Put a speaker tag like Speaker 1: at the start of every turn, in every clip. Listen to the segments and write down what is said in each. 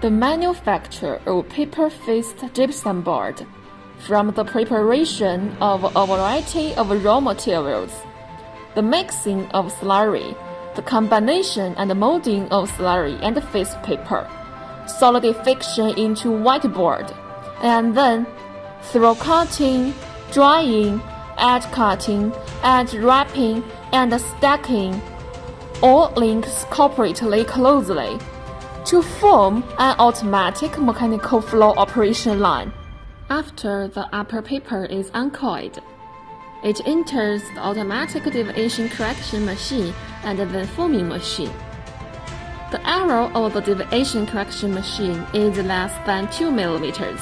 Speaker 1: The manufacture of paper-faced gypsum board from the preparation of a variety of raw materials, the mixing of slurry, the combination and molding of slurry and face paper, solidification into whiteboard, and then through cutting, drying, edge cutting, edge wrapping, and stacking. All links cooperatively closely to form an automatic mechanical flow operation line. After the upper paper is uncoiled, it enters the automatic deviation correction machine and then forming machine. The error of the deviation correction machine is less than 2 millimeters.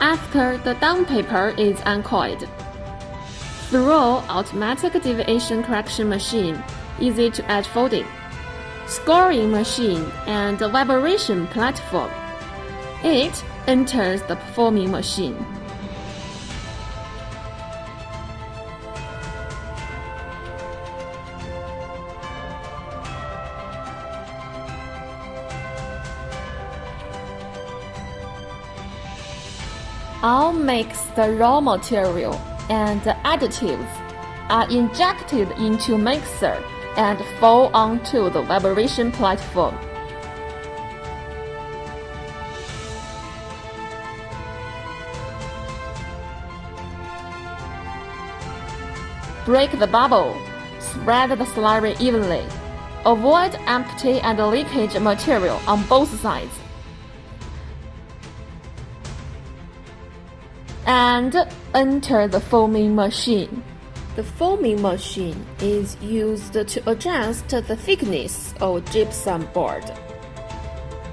Speaker 1: After the down paper is uncoiled, through automatic deviation correction machine, easy to edge folding, scoring machine, and vibration platform, it enters the forming machine. All mixed raw material and additives are injected into mixer and fall onto the vibration platform. Break the bubble. Spread the slurry evenly. Avoid empty and leakage material on both sides. And enter the forming machine. The forming machine is used to adjust the thickness of gypsum board.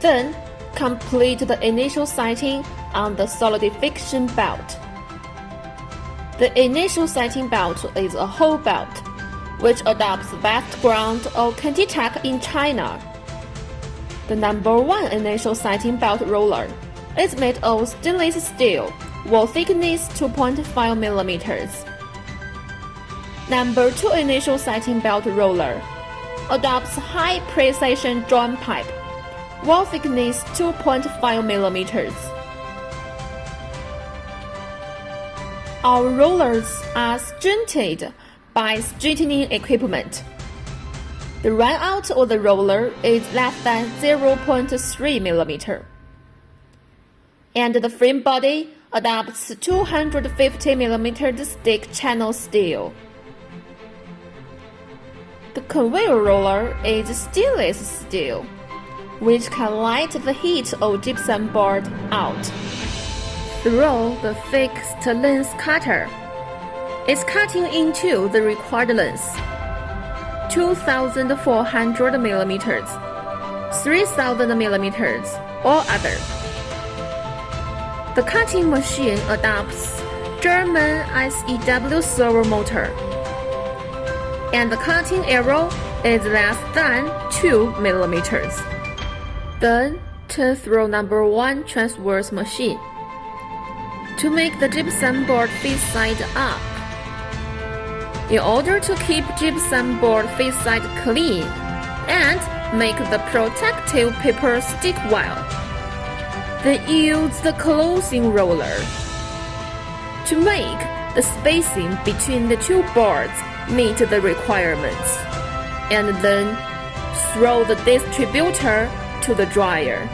Speaker 1: Then, complete the initial setting on the solidification belt. The initial setting belt is a whole belt, which adopts background of ContiTech in China. The number one initial setting belt roller is made of stainless steel, wall thickness 2.5 millimeters. Number two initial setting belt roller adopts high precision joint pipe, wall thickness 2.5 millimeters. Our rollers are straightened by straightening equipment. The run out of the roller is less than 0.3 mm. And the frame body adopts 250 mm stick channel steel. The conveyor roller is stainless steel, which can light the heat of gypsum board out through the fixed length cutter. It's cutting into the required length 2400 millimeters, 3000 millimeters, or other. The cutting machine adopts German SEW servo motor, and the cutting arrow is less than 2 millimeters. Then turn through number 1 transverse machine to make the gypsum board face side up. In order to keep gypsum board face side clean and make the protective paper stick well, then use the closing roller. To make the spacing between the two boards meet the requirements, and then throw the distributor to the dryer.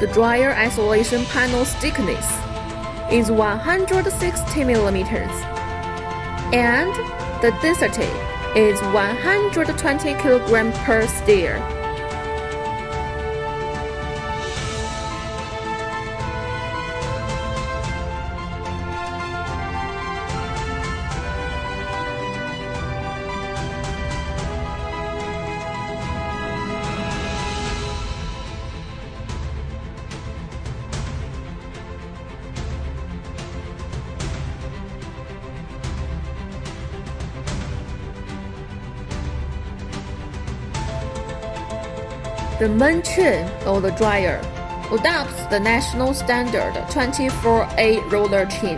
Speaker 1: The dryer isolation panel thickness is 160 millimeters, and the density is 120 kilograms per stir. The main chain of the dryer adopts the national standard 24A roller chain.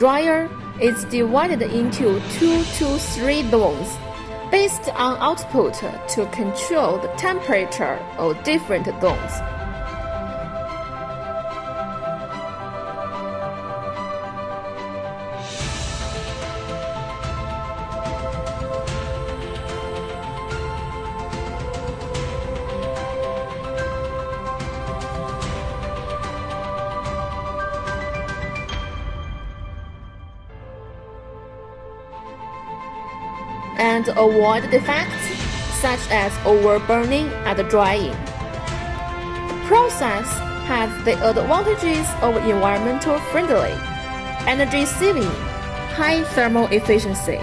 Speaker 1: Dryer is divided into two to three zones based on output to control the temperature of different zones. And avoid defects such as overburning and drying. Process has the advantages of environmental friendly, energy saving, high thermal efficiency.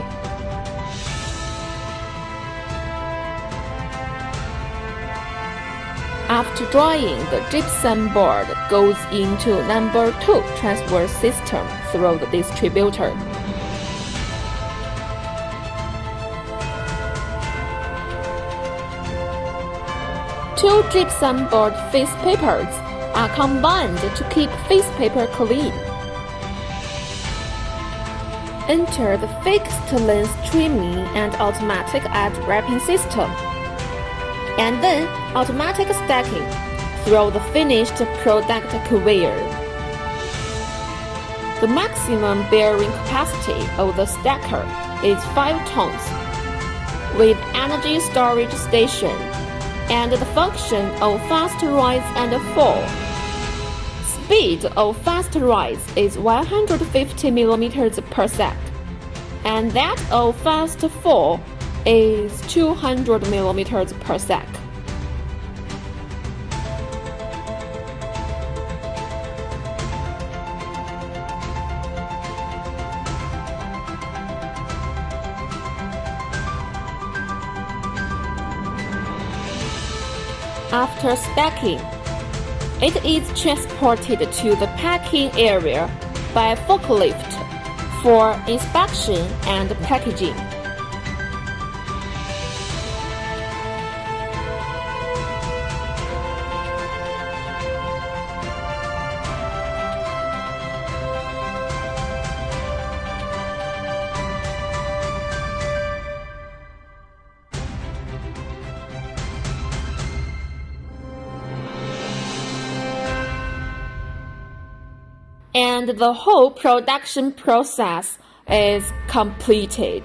Speaker 1: After drying, the gypsum board goes into number 2 transfer system through the distributor. Two gypsum board face papers are combined to keep face paper clean. Enter the fixed length trimming and automatic edge wrapping system, and then automatic stacking through the finished product conveyor. The maximum bearing capacity of the stacker is 5 tons, with energy storage station and the function of fast rise and fall. Speed of fast rise is 150 mm per sec, and that of fast fall is 200 mm per sec. After stacking, it is transported to the packing area by forklift for inspection and packaging. And the whole production process is completed.